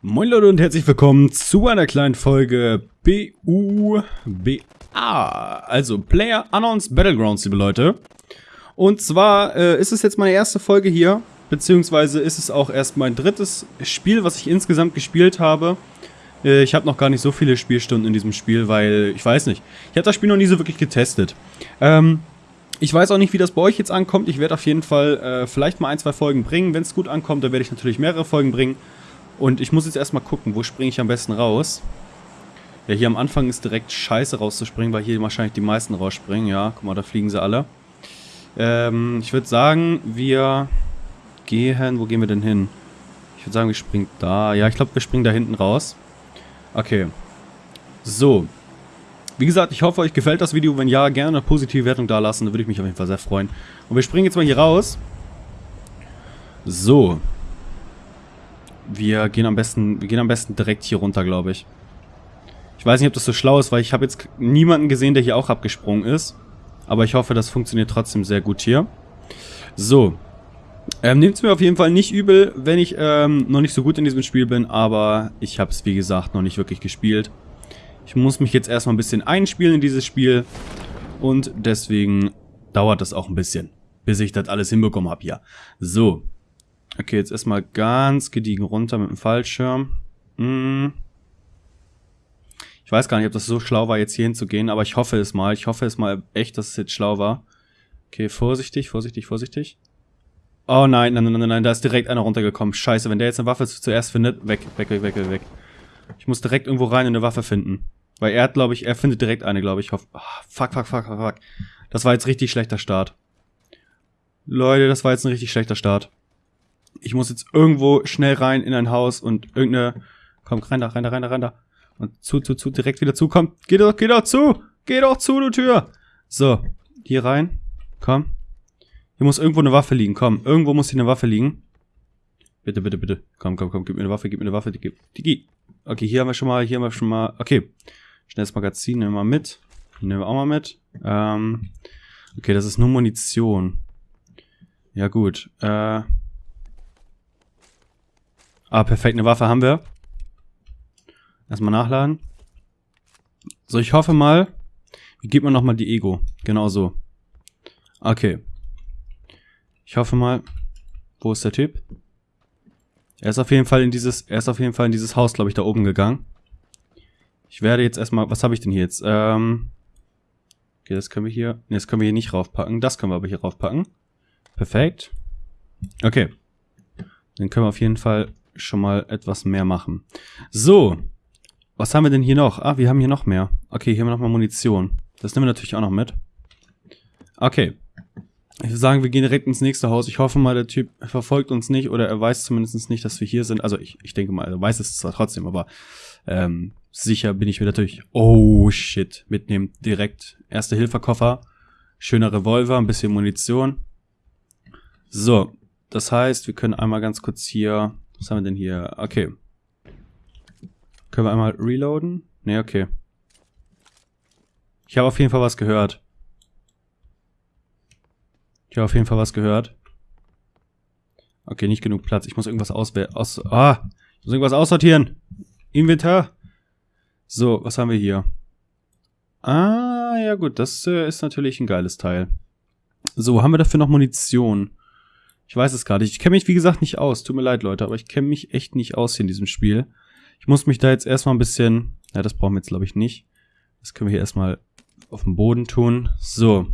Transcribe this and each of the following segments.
Moin Leute und herzlich willkommen zu einer kleinen Folge BUBA, also Player Unknowns Battlegrounds, liebe Leute. Und zwar äh, ist es jetzt meine erste Folge hier, beziehungsweise ist es auch erst mein drittes Spiel, was ich insgesamt gespielt habe. Äh, ich habe noch gar nicht so viele Spielstunden in diesem Spiel, weil, ich weiß nicht, ich habe das Spiel noch nie so wirklich getestet. Ähm, ich weiß auch nicht, wie das bei euch jetzt ankommt. Ich werde auf jeden Fall äh, vielleicht mal ein, zwei Folgen bringen. Wenn es gut ankommt, dann werde ich natürlich mehrere Folgen bringen. Und ich muss jetzt erstmal gucken, wo springe ich am besten raus. Ja, hier am Anfang ist direkt scheiße rauszuspringen, weil hier wahrscheinlich die meisten rausspringen. Ja, guck mal, da fliegen sie alle. Ähm, ich würde sagen, wir gehen... Wo gehen wir denn hin? Ich würde sagen, wir springen da. Ja, ich glaube, wir springen da hinten raus. Okay. So. Wie gesagt, ich hoffe, euch gefällt das Video. Wenn ja, gerne eine positive Wertung da lassen. Da würde ich mich auf jeden Fall sehr freuen. Und wir springen jetzt mal hier raus. So. Wir gehen am besten, wir gehen am besten direkt hier runter, glaube ich. Ich weiß nicht, ob das so schlau ist, weil ich habe jetzt niemanden gesehen, der hier auch abgesprungen ist. Aber ich hoffe, das funktioniert trotzdem sehr gut hier. So. Ähm, Nehmt es mir auf jeden Fall nicht übel, wenn ich ähm, noch nicht so gut in diesem Spiel bin, aber ich habe es, wie gesagt, noch nicht wirklich gespielt. Ich muss mich jetzt erstmal ein bisschen einspielen in dieses Spiel und deswegen dauert das auch ein bisschen, bis ich das alles hinbekommen habe hier. So. Okay, jetzt erstmal ganz gediegen runter mit dem Fallschirm. Hm. Ich weiß gar nicht, ob das so schlau war, jetzt hier hinzugehen, aber ich hoffe es mal. Ich hoffe es mal echt, dass es jetzt schlau war. Okay, vorsichtig, vorsichtig, vorsichtig. Oh nein, nein, nein, nein, nein, da ist direkt einer runtergekommen. Scheiße, wenn der jetzt eine Waffe zuerst findet, weg, weg, weg, weg, weg. Ich muss direkt irgendwo rein und eine Waffe finden. Weil er hat, glaube ich, er findet direkt eine, glaube ich. Hoff oh, fuck, fuck, fuck, fuck, fuck. Das war jetzt richtig schlechter Start. Leute, das war jetzt ein richtig schlechter Start. Ich muss jetzt irgendwo schnell rein in ein Haus und irgendeine... Komm, rein da, rein da, rein da, rein da. Und zu, zu, zu, direkt wieder zu. Komm, geh doch, geh doch zu. Geh doch zu, du Tür. So, hier rein. Komm. Hier muss irgendwo eine Waffe liegen. Komm, irgendwo muss hier eine Waffe liegen. Bitte, bitte, bitte. Komm, komm, komm, gib mir eine Waffe, gib mir eine Waffe. Digi. Digi. Okay, hier haben wir schon mal, hier haben wir schon mal. Okay. Schnelles Magazin nehmen wir mit. Nehmen wir auch mal mit. Ähm, okay, das ist nur Munition. Ja, gut. Äh. Ah, perfekt, eine Waffe haben wir. Erstmal nachladen. So, ich hoffe mal. Wie gibt man nochmal die Ego? Genau so. Okay. Ich hoffe mal. Wo ist der Typ? Er ist auf jeden Fall in dieses, er ist auf jeden Fall in dieses Haus, glaube ich, da oben gegangen. Ich werde jetzt erstmal, was habe ich denn hier jetzt? Ähm, okay, das können wir hier, ne, das können wir hier nicht raufpacken. Das können wir aber hier raufpacken. Perfekt. Okay. Dann können wir auf jeden Fall schon mal etwas mehr machen. So. Was haben wir denn hier noch? Ah, wir haben hier noch mehr. Okay, hier haben wir nochmal Munition. Das nehmen wir natürlich auch noch mit. Okay. Ich würde sagen, wir gehen direkt ins nächste Haus. Ich hoffe mal, der Typ verfolgt uns nicht oder er weiß zumindest nicht, dass wir hier sind. Also ich, ich denke mal, er weiß es zwar trotzdem, aber ähm, sicher bin ich mir natürlich. Oh shit, mitnehmen. Direkt erste Hilferkoffer. Schöner Revolver, ein bisschen Munition. So, das heißt, wir können einmal ganz kurz hier. Was haben wir denn hier? Okay. Können wir einmal reloaden? Ne, okay. Ich habe auf jeden Fall was gehört. Ich habe auf jeden Fall was gehört. Okay, nicht genug Platz. Ich muss irgendwas auswählen. Aus ah, ich muss irgendwas aussortieren. Inventar. So, was haben wir hier? Ah, ja gut, das äh, ist natürlich ein geiles Teil. So, haben wir dafür noch Munition? Ich weiß es gar nicht. Ich kenne mich, wie gesagt, nicht aus. Tut mir leid, Leute, aber ich kenne mich echt nicht aus hier in diesem Spiel. Ich muss mich da jetzt erstmal ein bisschen... Ja, das brauchen wir jetzt, glaube ich, nicht. Das können wir hier erstmal auf dem Boden tun. So,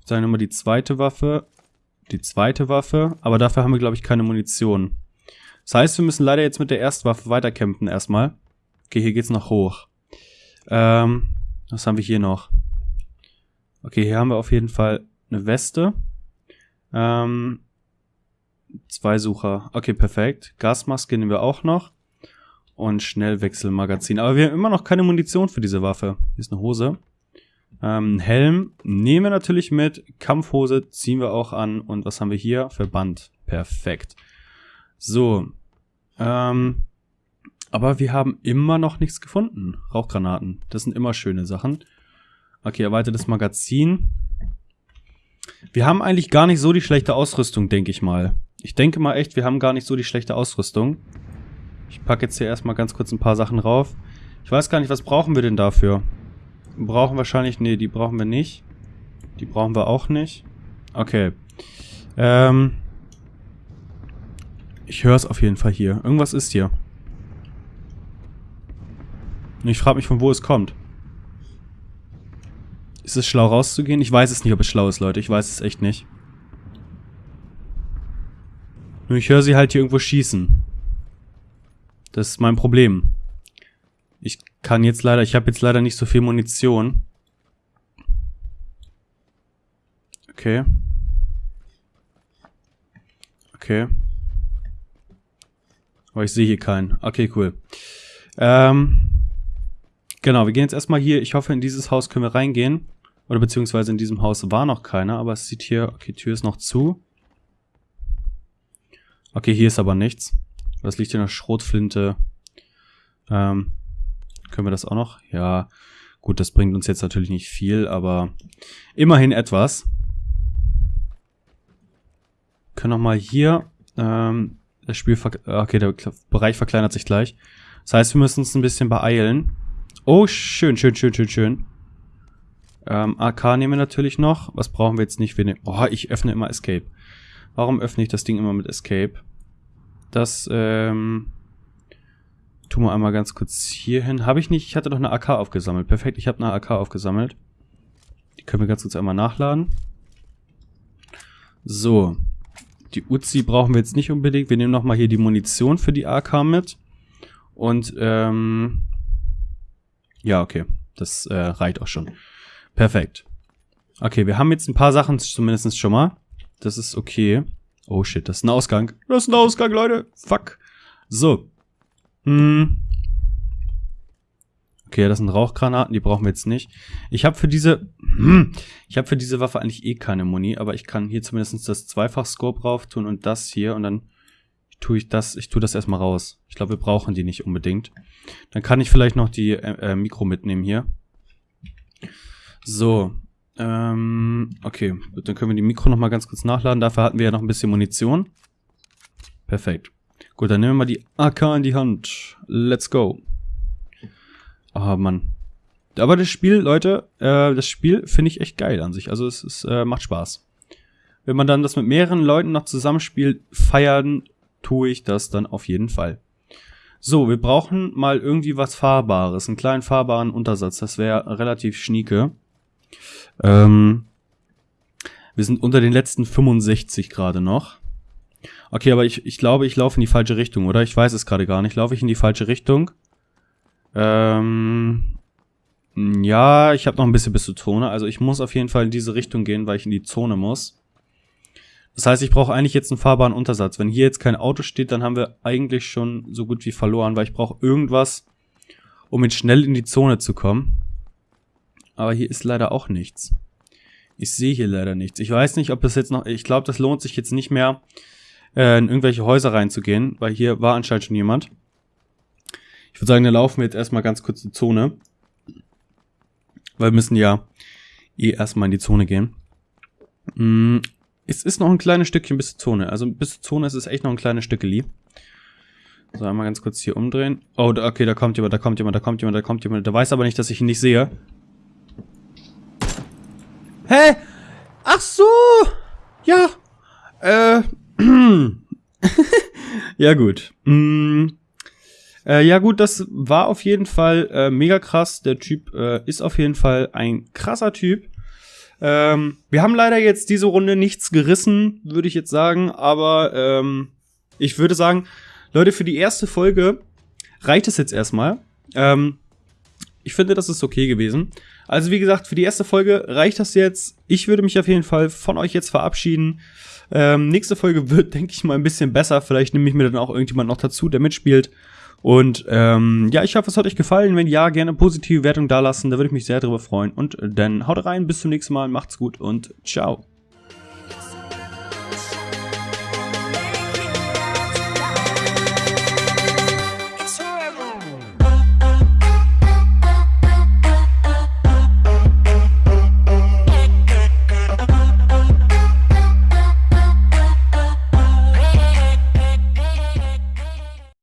ich sage nochmal die zweite Waffe. Die zweite Waffe. Aber dafür haben wir, glaube ich, keine Munition. Das heißt, wir müssen leider jetzt mit der Erstwaffe weiterkämpfen erstmal. Okay, hier geht's noch hoch. Ähm, was haben wir hier noch? Okay, hier haben wir auf jeden Fall eine Weste. Ähm, zwei Sucher. Okay, perfekt. Gasmaske nehmen wir auch noch. Und Schnellwechselmagazin. Aber wir haben immer noch keine Munition für diese Waffe. Hier ist eine Hose. Ähm, Helm nehmen wir natürlich mit. Kampfhose ziehen wir auch an. Und was haben wir hier? Verband. Perfekt. So. Ähm, aber wir haben immer noch nichts gefunden. Rauchgranaten. Das sind immer schöne Sachen. Okay, erweitertes Magazin. Wir haben eigentlich gar nicht so die schlechte Ausrüstung, denke ich mal. Ich denke mal echt, wir haben gar nicht so die schlechte Ausrüstung. Ich packe jetzt hier erstmal ganz kurz ein paar Sachen rauf. Ich weiß gar nicht, was brauchen wir denn dafür? Brauchen wahrscheinlich... Nee, die brauchen wir nicht. Die brauchen wir auch nicht. Okay. Ähm... Ich höre es auf jeden Fall hier. Irgendwas ist hier. Und ich frage mich, von wo es kommt. Ist es schlau rauszugehen? Ich weiß es nicht, ob es schlau ist, Leute. Ich weiß es echt nicht. Nur ich höre sie halt hier irgendwo schießen. Das ist mein Problem. Ich kann jetzt leider, ich habe jetzt leider nicht so viel Munition. Okay. Okay. Aber ich sehe hier keinen. Okay, cool. Ähm, genau, wir gehen jetzt erstmal hier. Ich hoffe, in dieses Haus können wir reingehen. Oder beziehungsweise in diesem Haus war noch keiner, aber es sieht hier, okay, Tür ist noch zu. Okay, hier ist aber nichts. Was liegt in der Schrotflinte? Ähm, können wir das auch noch? Ja, gut, das bringt uns jetzt natürlich nicht viel, aber immerhin etwas. Können noch mal hier, ähm, das Spiel, okay, der Bereich verkleinert sich gleich. Das heißt, wir müssen uns ein bisschen beeilen. Oh, schön, schön, schön, schön, schön. Ähm, AK nehmen wir natürlich noch. Was brauchen wir jetzt nicht? Wir nehmen, oh, ich öffne immer Escape. Warum öffne ich das Ding immer mit Escape? Das, ähm, tun wir einmal ganz kurz hier hin. Habe ich nicht, ich hatte doch eine AK aufgesammelt. Perfekt, ich habe eine AK aufgesammelt. Die können wir ganz kurz einmal nachladen. So. Die Uzi brauchen wir jetzt nicht unbedingt. Wir nehmen nochmal hier die Munition für die AK mit. Und, ähm, ja, okay. Das äh, reicht auch schon. Perfekt. Okay, wir haben jetzt ein paar Sachen zumindest schon mal. Das ist okay. Oh shit, das ist ein Ausgang. Das ist ein Ausgang, Leute. Fuck. So. Hm. Okay, das sind Rauchgranaten, die brauchen wir jetzt nicht. Ich habe für diese... Hm, ich habe für diese Waffe eigentlich eh keine Muni, aber ich kann hier zumindest das Zweifach-Scope rauf tun und das hier und dann tue ich das, ich tue das erstmal raus. Ich glaube, wir brauchen die nicht unbedingt. Dann kann ich vielleicht noch die äh, äh Mikro mitnehmen hier. So. Ähm, okay, dann können wir die Mikro noch mal ganz kurz nachladen. Dafür hatten wir ja noch ein bisschen Munition. Perfekt. Gut, dann nehmen wir mal die AK in die Hand. Let's go. Ah, Mann. Aber das Spiel, Leute, äh, das Spiel finde ich echt geil an sich. Also es, es äh, macht Spaß. Wenn man dann das mit mehreren Leuten noch zusammenspielt, feiern tue ich das dann auf jeden Fall. So, wir brauchen mal irgendwie was Fahrbares. Einen kleinen fahrbaren Untersatz. Das wäre relativ schnieke. Ähm, wir sind unter den letzten 65 gerade noch. Okay, aber ich, ich glaube, ich laufe in die falsche Richtung, oder? Ich weiß es gerade gar nicht. Laufe ich in die falsche Richtung? Ähm, ja, ich habe noch ein bisschen bis zur Zone. Also ich muss auf jeden Fall in diese Richtung gehen, weil ich in die Zone muss. Das heißt, ich brauche eigentlich jetzt einen fahrbaren Untersatz. Wenn hier jetzt kein Auto steht, dann haben wir eigentlich schon so gut wie verloren, weil ich brauche irgendwas, um jetzt schnell in die Zone zu kommen. Aber hier ist leider auch nichts. Ich sehe hier leider nichts. Ich weiß nicht, ob das jetzt noch... Ich glaube, das lohnt sich jetzt nicht mehr, äh, in irgendwelche Häuser reinzugehen, weil hier war anscheinend schon jemand. Ich würde sagen, dann laufen wir jetzt erstmal ganz kurz die Zone. Weil wir müssen ja eh erstmal in die Zone gehen. Mm, es ist noch ein kleines Stückchen bis zur Zone. Also bis zur Zone ist es echt noch ein kleines Stück lieb. So, einmal ganz kurz hier umdrehen. Oh, okay, da kommt jemand, da kommt jemand, da kommt jemand, da kommt jemand. Der weiß aber nicht, dass ich ihn nicht sehe. Hä? Ach so! Ja. Äh. ja, gut. Mm. Äh, ja, gut, das war auf jeden Fall äh, mega krass. Der Typ äh, ist auf jeden Fall ein krasser Typ. Ähm, wir haben leider jetzt diese Runde nichts gerissen, würde ich jetzt sagen. Aber ähm, ich würde sagen, Leute, für die erste Folge reicht es jetzt erstmal. Ähm, ich finde, das ist okay gewesen. Also wie gesagt, für die erste Folge reicht das jetzt. Ich würde mich auf jeden Fall von euch jetzt verabschieden. Ähm, nächste Folge wird, denke ich mal, ein bisschen besser. Vielleicht nehme ich mir dann auch irgendjemand noch dazu, der mitspielt. Und ähm, ja, ich hoffe, es hat euch gefallen. Wenn ja, gerne positive Wertung dalassen. Da würde ich mich sehr drüber freuen. Und dann haut rein, bis zum nächsten Mal. Macht's gut und ciao.